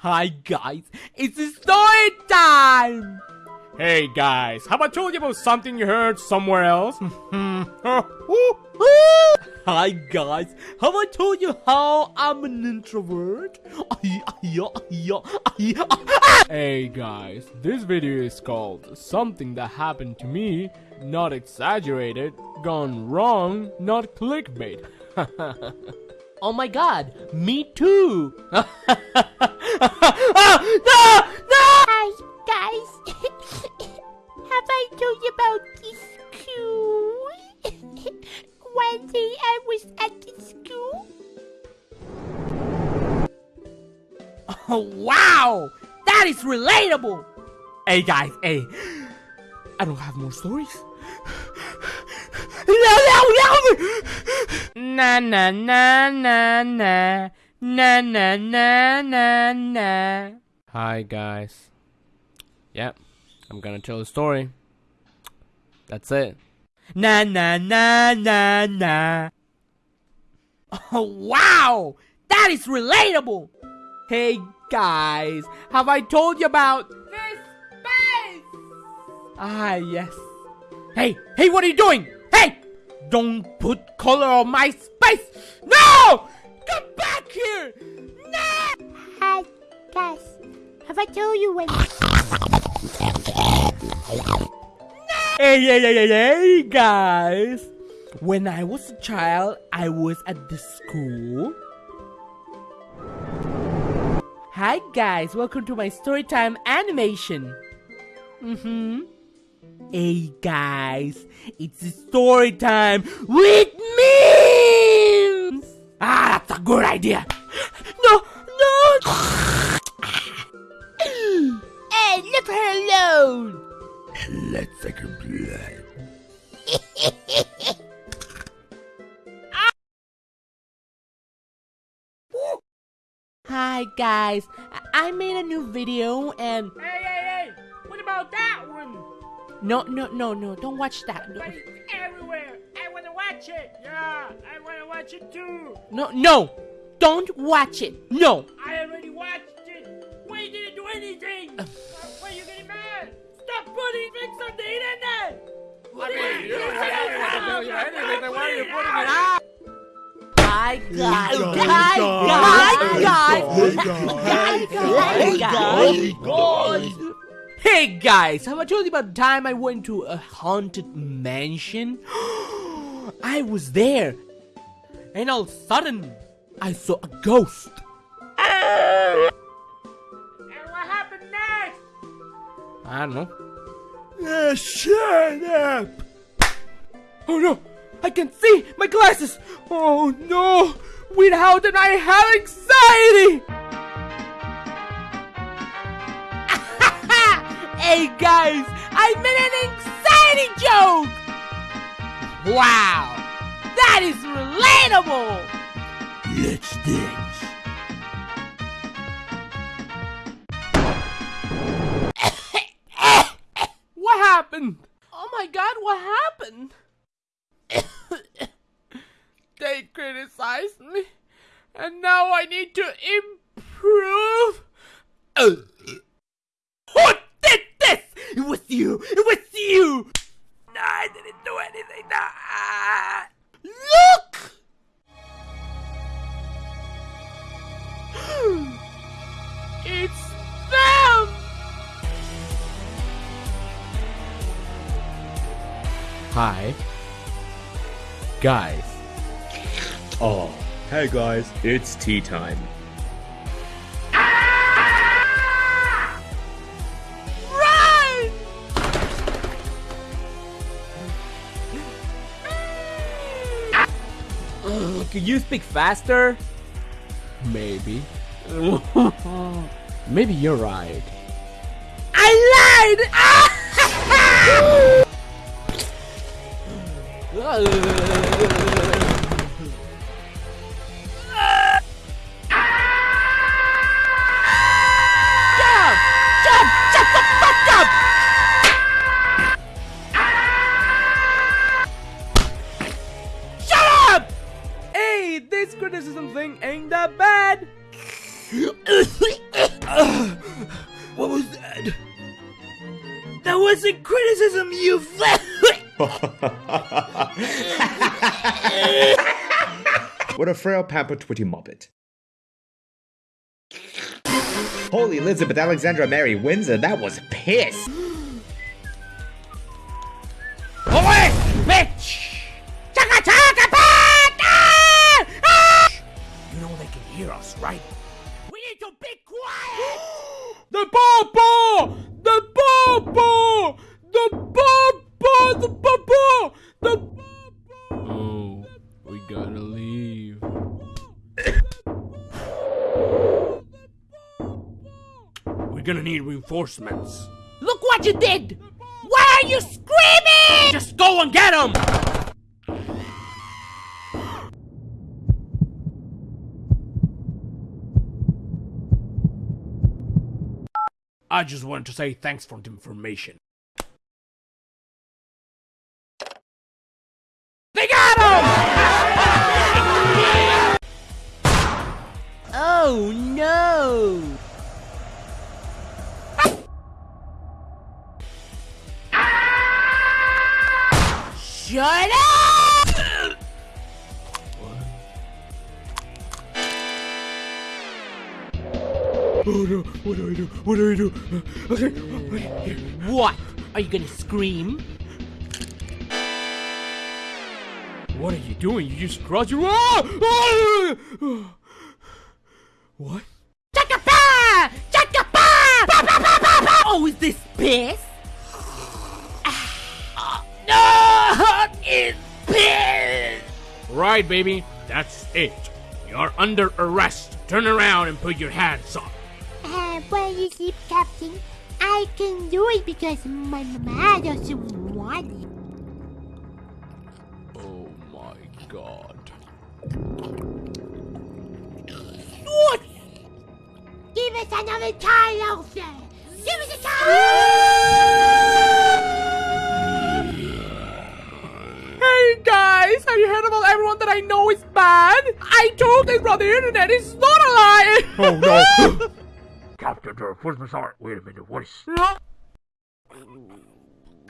Hi guys, it's story time! Hey guys, have I told you about something you heard somewhere else? Hi guys, have I told you how I'm an introvert? hey guys, this video is called Something That Happened to Me, Not Exaggerated, Gone Wrong, Not Clickbait. oh my god, me too! no! No! Hi guys, have I told you about this school? One day I was at the school. Oh wow! That is relatable! Hey guys, hey. I don't have more stories. no, no, no! Na na na na na na na na na na. Hi guys. Yep, I'm gonna tell a story. That's it. Na na na na na. Oh wow! That is relatable! Hey guys, have I told you about this space? Ah yes. Hey, hey, what are you doing? Hey! Don't put color on my space! No! Back here! No! Hi guys, have I told you when... Hey, hey, hey, hey, hey, guys! When I was a child, I was at the school. Hi, guys! Welcome to my storytime animation. Mm-hmm. Hey, guys! It's story time with memes! That's a good idea! No, no! Hey, leave her alone! Let's take a blood. Hi guys, I I made a new video and Hey, hey, hey! What about that one? no no no no don't watch that no watch it! Yeah, I wanna watch it too! no, no don't watch it no I already watched it! Why you didn't do anything? Uh, Why you getting mad? Stop putting things on the internet! What are you doing? Why are you putting it out? Hi guys hi guys hi guys hi guys Hey guys, have I told you about the time I went to a haunted mansion? I was there, and all of a sudden, I saw a ghost. And what happened next? I don't know. Uh, shut up! Oh no! I can see my glasses! Oh no! Without and I have anxiety! hey guys! I made an anxiety joke! Wow! That is relatable! Let's dance! what happened? Oh my god, what happened? they criticized me, and now I need to improve. Who did this? It was you. It was you. No, I didn't do anything. Ah. Look. it's them. Hi. Guys. Oh, hey guys, it's tea time. Can you speak faster? Maybe. Maybe you're right. I lied! what was that? That wasn't criticism, you What a frail papa twitty muppet! Holy Elizabeth Alexandra Mary Windsor, that was piss! Away, bitch! You know they can hear us, right? The Papa! The Papa! The Papa! The Papa! The Papa! Oh, we gotta leave. We're gonna need reinforcements. Look what you did! Why are you screaming? Just go and get them! I just wanted to say thanks for the information. They got him! Oh no! Ah! Shut up! Oh no, what do I do? What do I do? Okay. What? Are you gonna scream? What are you doing? You just crossed your. Ah! Ah! What? Chaka pa! Chaka pa! Pa pa pa pa pa! Oh, is this piss? no! It's piss! Right, baby. That's it. You're under arrest. Turn around and put your hands up. Well, you see, Captain, I can do it because my mama doesn't want it. Oh my god. What? Give us another try, Elsa! Give us a try! Hey guys, have you heard about everyone that I know is bad? I told this on the internet, it's not a lie! Oh no! Captain, where's my sword? Wait a minute, what is...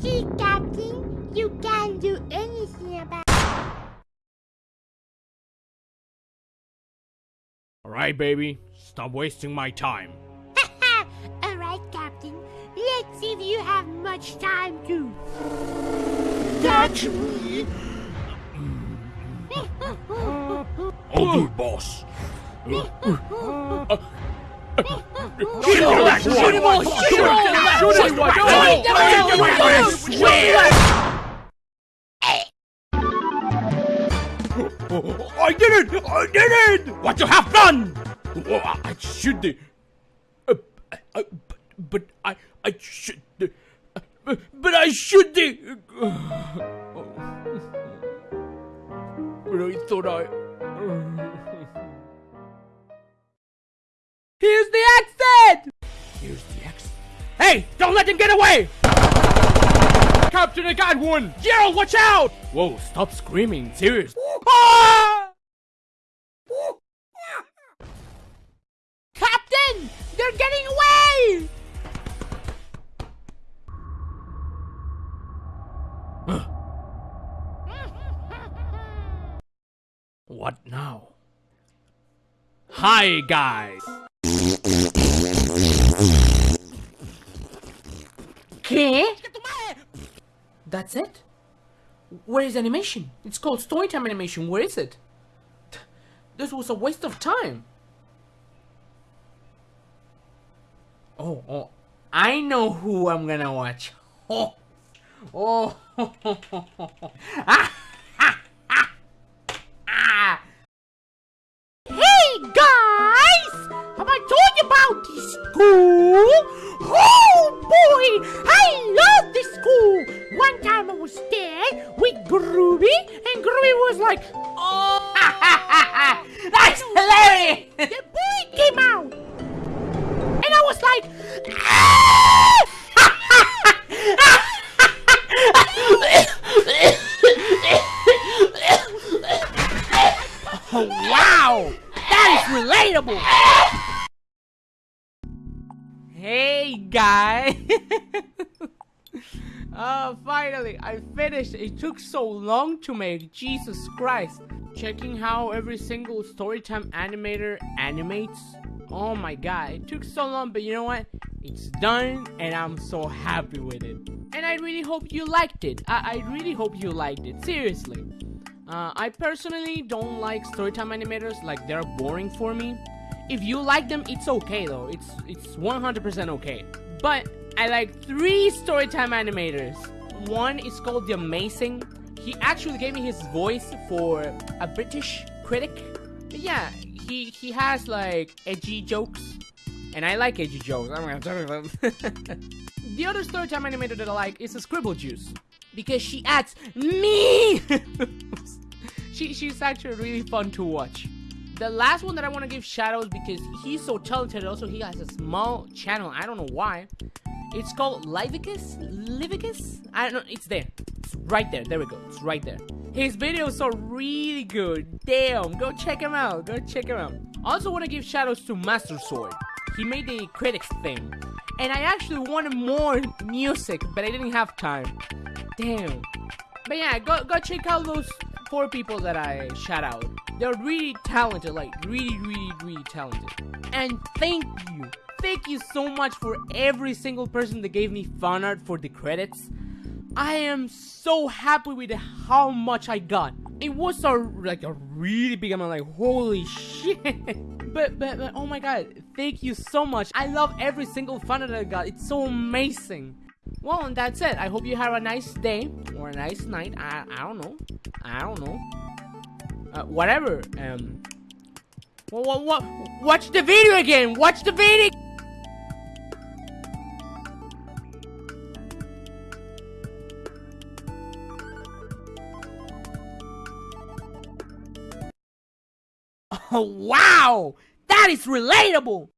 See, Captain, you can't do anything about Alright, baby. Stop wasting my time. Alright, Captain, let's see if you have much time to. Catch me! I'll do it, boss. Shoot him all! Shoot him all! Shoot him all! Shoot him all! Shoot I swear! I did it! I did it! What you have done? Oh, I should. Uh, I, but, but I, I should. Uh, but I should. But I thought I. Here's the exit! Here's the exit. Hey, don't let them get away! Captain, I got one! Gerald, watch out! Whoa, stop screaming. Serious. Ah! Captain! They're getting away! What now? Hi, guys. ¿Qué? That's it? Where is animation? It's called Storytime Animation. Where is it? This was a waste of time. Oh, oh, I know who I'm gonna watch. Oh, oh, ah, relatable! Hey, guy! uh, finally, I finished. It took so long to make. Jesus Christ. Checking how every single Storytime animator animates. Oh my god, it took so long, but you know what? It's done, and I'm so happy with it. And I really hope you liked it. I, I really hope you liked it. Seriously. Uh, I personally don't like Storytime animators, like they're boring for me. If you like them, it's okay though. It's it's 100% okay. But I like three Storytime animators. One is called The Amazing. He actually gave me his voice for a British critic. But yeah, he he has like edgy jokes, and I like edgy jokes. I'm gonna talk about. the other Storytime animator that I like is a Scribble Juice because she adds me. she she's actually really fun to watch. The last one that I want to give shoutouts because he's so talented. Also, he has a small channel. I don't know why. It's called Livicus? Livicus? I don't know. It's there. It's right there. There we go. It's right there. His videos are really good. Damn. Go check him out. Go check him out. I also want to give shoutouts to Master Sword. He made the critics thing. And I actually wanted more music, but I didn't have time. Damn. But yeah, go, go check out those four people that I shout out. They're really talented, like really, really, really talented. And thank you, thank you so much for every single person that gave me fan art for the credits. I am so happy with how much I got. It was a like a really big amount, like holy shit. but, but but oh my god, thank you so much. I love every single fan art I got. It's so amazing. Well, and that's it. I hope you have a nice day or a nice night. I I don't know. I don't know. Uh, whatever. Um. What, what, what? Watch the video again. Watch the video. Oh, wow! That is relatable!